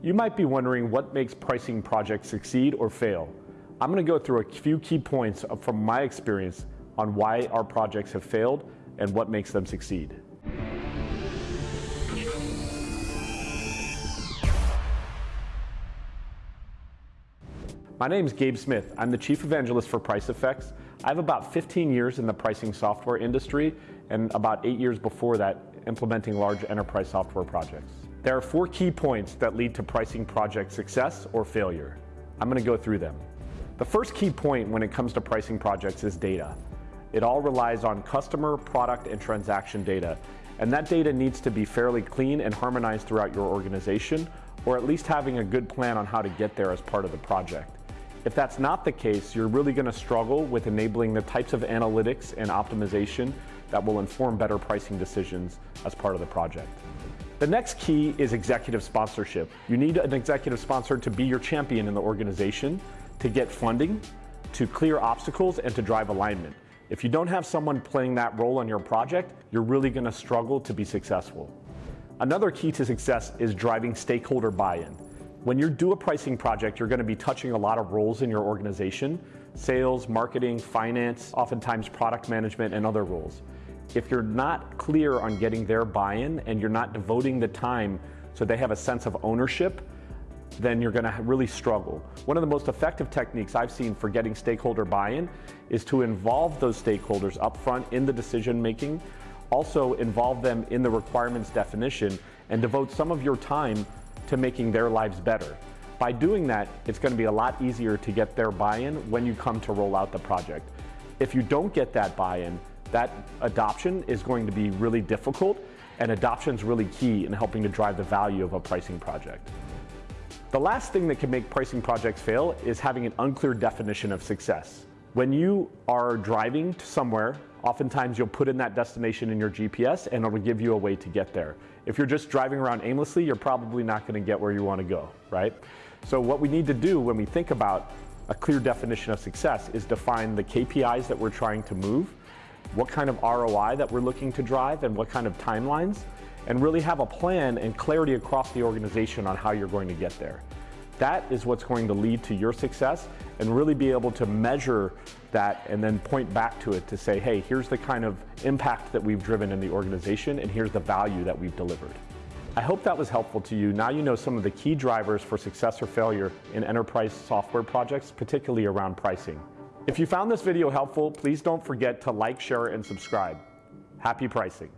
You might be wondering what makes pricing projects succeed or fail. I'm going to go through a few key points from my experience on why our projects have failed and what makes them succeed. My name is Gabe Smith. I'm the Chief Evangelist for Pricefx. I have about 15 years in the pricing software industry and about eight years before that implementing large enterprise software projects. There are four key points that lead to pricing project success or failure. I'm going to go through them. The first key point when it comes to pricing projects is data. It all relies on customer, product, and transaction data, and that data needs to be fairly clean and harmonized throughout your organization, or at least having a good plan on how to get there as part of the project. If that's not the case, you're really going to struggle with enabling the types of analytics and optimization that will inform better pricing decisions as part of the project. The next key is executive sponsorship. You need an executive sponsor to be your champion in the organization, to get funding, to clear obstacles, and to drive alignment. If you don't have someone playing that role on your project, you're really going to struggle to be successful. Another key to success is driving stakeholder buy-in. When you do a pricing project, you're going to be touching a lot of roles in your organization, sales, marketing, finance, oftentimes product management and other roles. If you're not clear on getting their buy-in and you're not devoting the time so they have a sense of ownership, then you're gonna really struggle. One of the most effective techniques I've seen for getting stakeholder buy-in is to involve those stakeholders upfront in the decision making, also involve them in the requirements definition, and devote some of your time to making their lives better. By doing that, it's going to be a lot easier to get their buy-in when you come to roll out the project. If you don't get that buy-in, that adoption is going to be really difficult and adoption is really key in helping to drive the value of a pricing project. The last thing that can make pricing projects fail is having an unclear definition of success. When you are driving to somewhere Oftentimes you'll put in that destination in your GPS and it'll give you a way to get there. If you're just driving around aimlessly, you're probably not gonna get where you wanna go, right? So what we need to do when we think about a clear definition of success is define the KPIs that we're trying to move, what kind of ROI that we're looking to drive and what kind of timelines, and really have a plan and clarity across the organization on how you're going to get there. That is what's going to lead to your success and really be able to measure that and then point back to it to say, hey, here's the kind of impact that we've driven in the organization and here's the value that we've delivered. I hope that was helpful to you. Now you know some of the key drivers for success or failure in enterprise software projects, particularly around pricing. If you found this video helpful, please don't forget to like, share, and subscribe. Happy pricing.